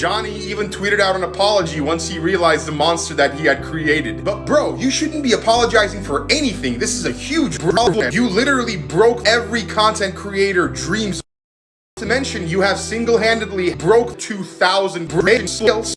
Johnny even tweeted out an apology once he realized the monster that he had created. But bro, you shouldn't be apologizing for anything. This is a huge problem. You literally broke every content creator dreams to mention you have single-handedly broke 2,000 skills